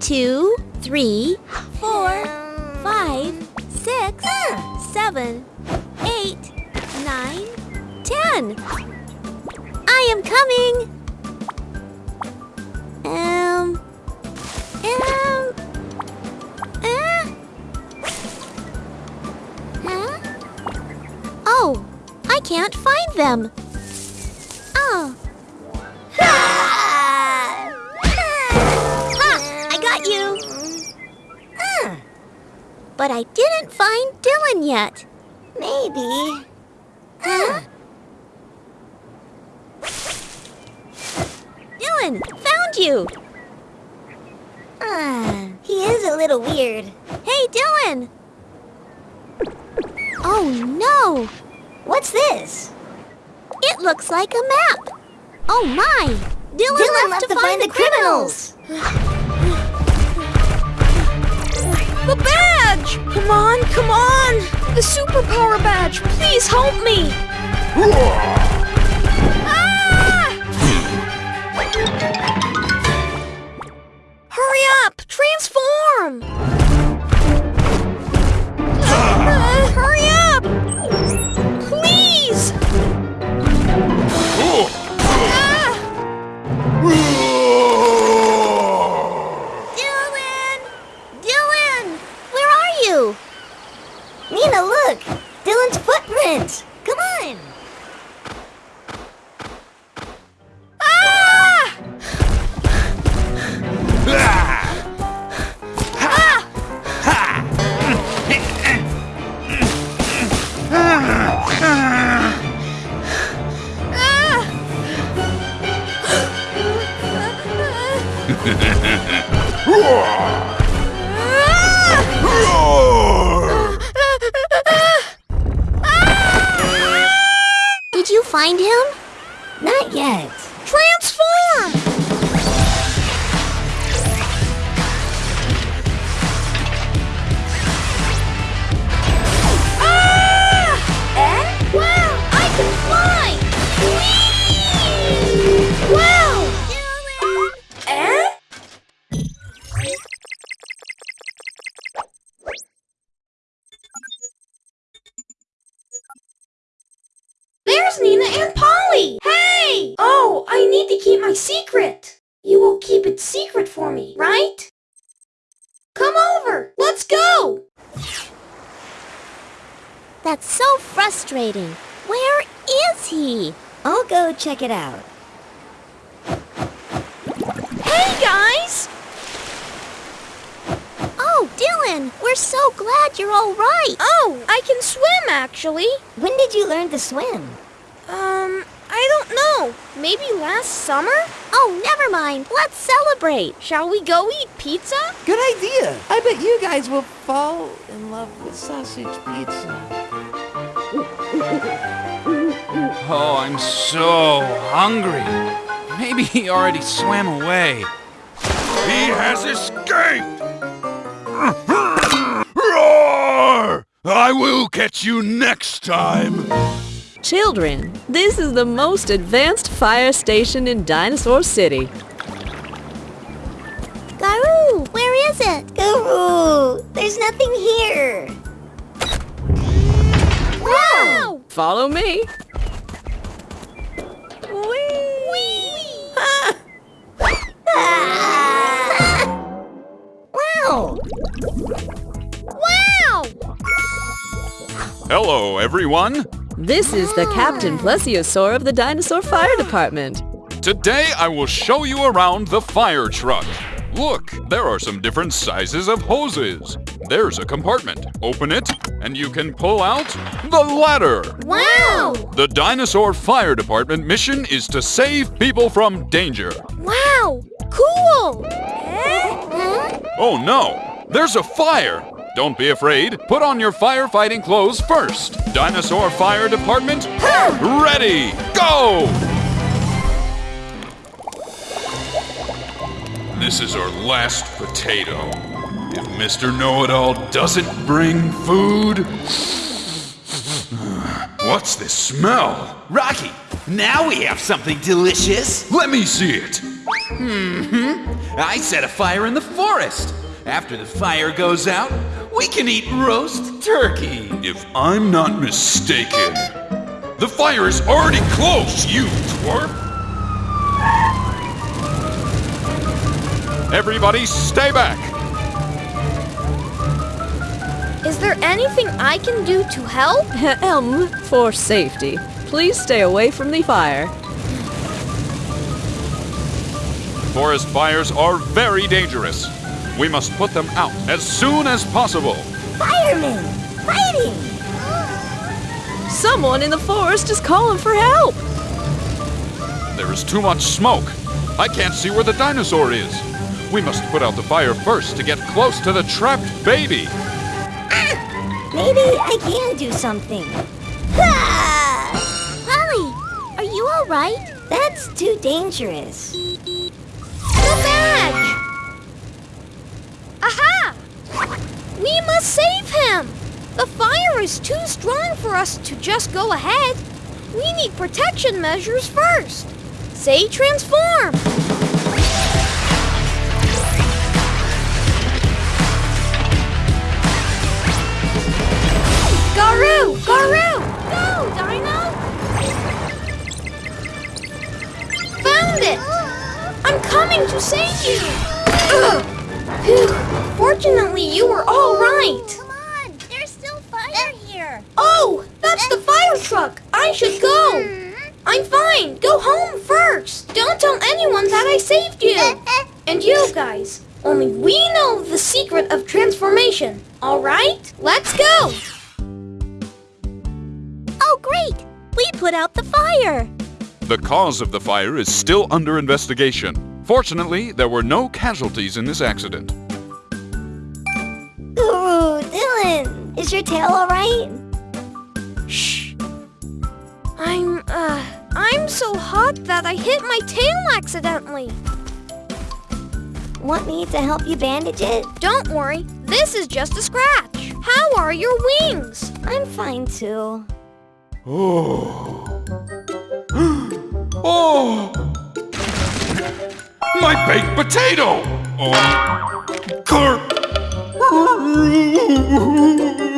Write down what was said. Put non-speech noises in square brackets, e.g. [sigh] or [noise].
two, three, four, five, six, seven, eight, nine, ten. I am coming. Um. Um. Uh. Huh? Oh, I can't find them. Oh. But I didn't find Dylan yet. Maybe. Huh? Dylan, found you. Ah, he is a little weird. Hey, Dylan. Oh no, What's this? it looks like a map. Oh my, Dylan, Dylan left, to, find, the criminals. The badge! Come on, come on! The superpower badge! Please help me! Did you find him? Not yet. Transform! And Polly! Hey! Oh, I need to keep my secret. You will keep it secret for me, right? Come over! Let's go! That's so frustrating. Where is he? I'll go check it out. Hey, guys! Oh, Dylan, we're so glad you're all right. Oh, I can swim, actually. When did you learn to swim? Um, I don't know. Maybe last summer? Oh, never mind. Let's celebrate. Shall we go eat pizza? Good idea. I bet you guys will fall in love with sausage pizza. Oh, I'm so hungry. Maybe he already swam away. He has escaped! Roar! I will catch you next time! Children, this is the most advanced fire station in Dinosaur City. Garoo, where is it? Guru! There's nothing here! Wow! Follow me. [laughs] Wow! Wow! Hello, everyone. This is the Captain Plesiosaur of the Dinosaur Fire Department. Today I will show you around the fire truck. Look, there are some different sizes of hoses. There's a compartment. Open it, and you can pull out the ladder. Wow! The Dinosaur Fire Department mission is to save people from danger. Wow! Cool! Oh no, there's a fire! Don't be afraid. Put on your firefighting clothes first. Dinosaur Fire Department, ready, go! This is our last potato. If Mr. Know-It-All doesn't bring food... What's this smell? Rocky, now we have something delicious. Let me see it. Mhm. I set a fire in the forest. After the fire goes out, we can eat roast turkey. If I'm not mistaken, the fire is already close, you twerp! Everybody stay back! Is there anything I can do to help? [laughs] Elm, for safety, please stay away from the fire. Forest fires are very dangerous. We must put them out as soon as possible. Firemen! Fighting! Someone in the forest is calling for help. There is too much smoke. I can't see where the dinosaur is. We must put out the fire first to get close to the trapped baby. Ah, Maybe I can do something. Ah! Polly, are you all right? That's too dangerous. The badge! We must save him! The fire is too strong for us to just go ahead. We need protection measures first. Say transform! Garu! Garu! Go, Dino! Found it! I'm coming to save you! Ugh. Phew. [gasps] Fortunately, you were all right. Come on, there's still fire here. Oh, that's the fire truck. I should go. Mm-hmm. I'm fine. Go home first. Don't tell anyone that I saved you. [laughs] And you guys, only we know the secret of transformation. All right? Let's go. Oh, great! We put out the fire. The cause of the fire is still under investigation. Fortunately, there were no casualties in this accident. Ooh, Dylan! Is your tail alright? Shh. I'm, uh, I'm so hot that I hit my tail accidentally. Want me to help you bandage it? Don't worry. This is just a scratch. How are your wings? I'm fine too. Oh. [gasps] oh! My baked potato! Oh. Carp! [laughs]